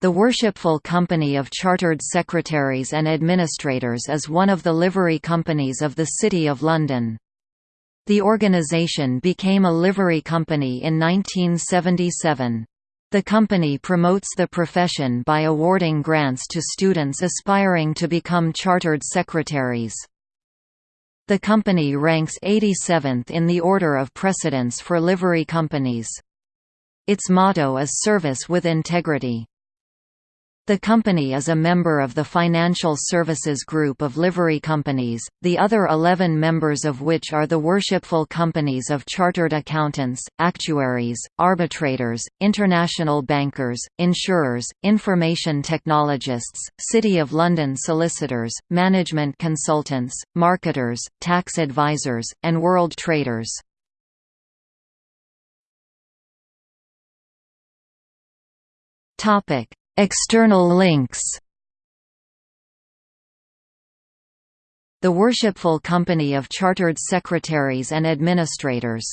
The Worshipful Company of Chartered Secretaries and Administrators is one of the livery companies of the City of London. The organisation became a livery company in 1977. The company promotes the profession by awarding grants to students aspiring to become chartered secretaries. The company ranks 87th in the order of precedence for livery companies. Its motto is Service with Integrity. The company is a member of the Financial Services Group of livery companies, the other 11 members of which are the Worshipful Companies of Chartered Accountants, Actuaries, Arbitrators, International Bankers, Insurers, Information Technologists, City of London Solicitors, Management Consultants, Marketers, Tax Advisors, and World Traders. Topic External links. The Worshipful Company of Chartered Secretaries and Administrators